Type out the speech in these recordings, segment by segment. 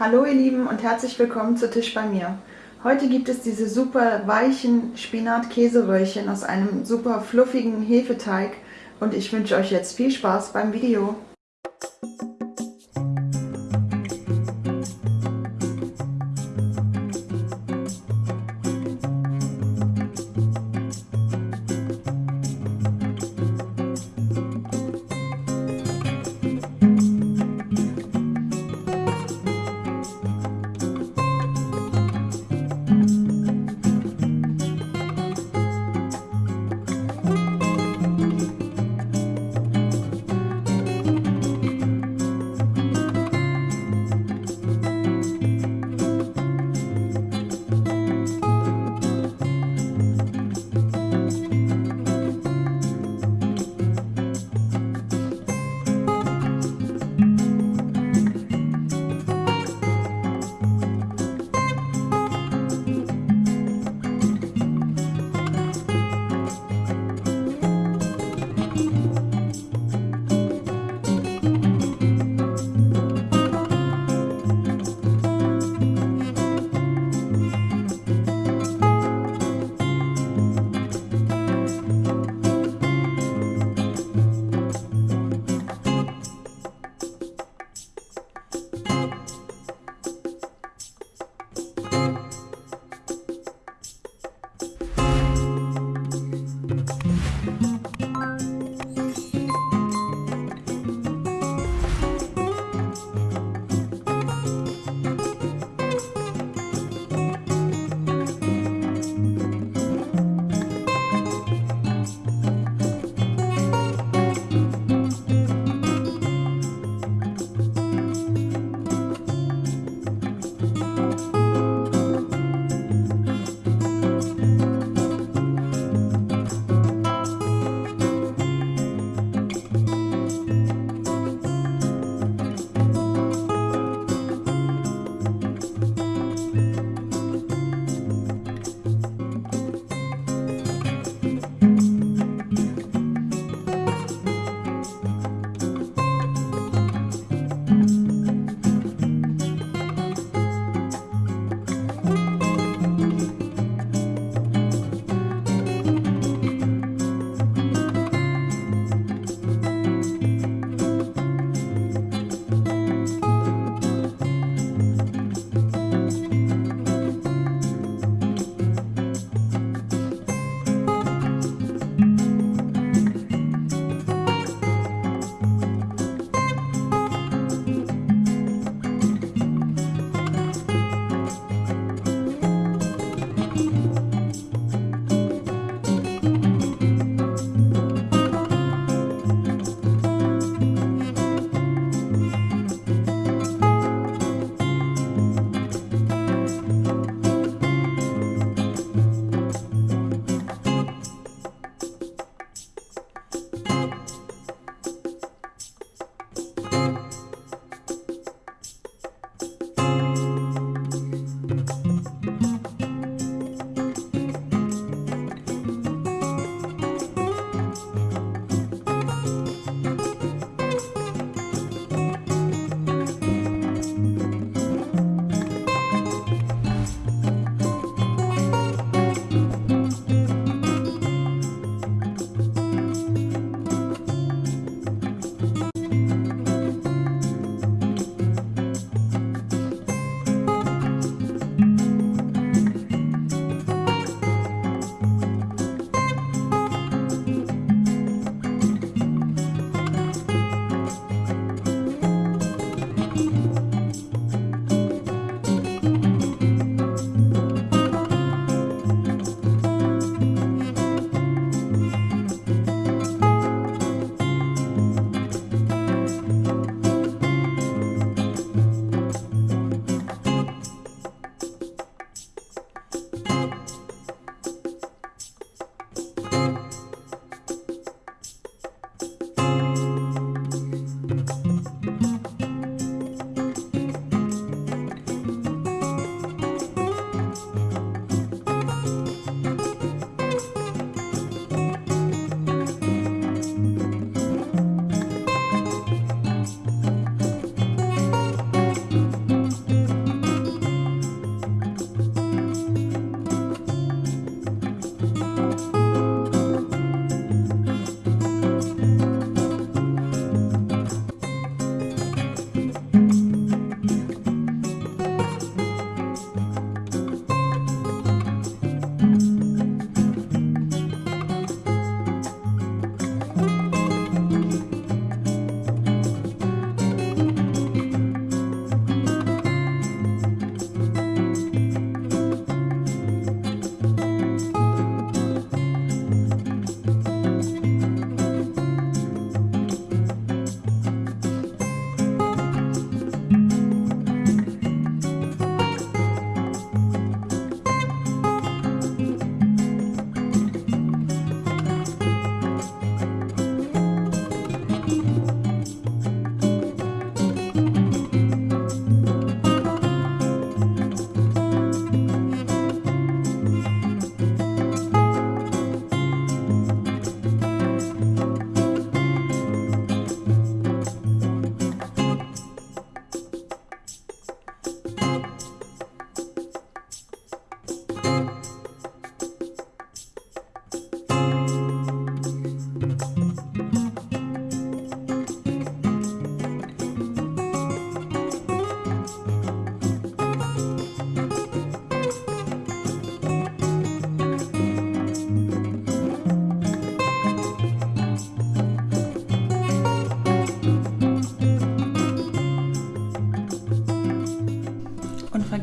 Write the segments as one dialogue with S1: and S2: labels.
S1: Hallo ihr Lieben und herzlich willkommen zu Tisch bei mir. Heute gibt es diese super weichen Spinat-Käseröllchen aus einem super fluffigen Hefeteig und ich wünsche euch jetzt viel Spaß beim Video.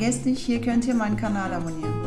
S1: Vergesst nicht, hier könnt ihr meinen Kanal abonnieren.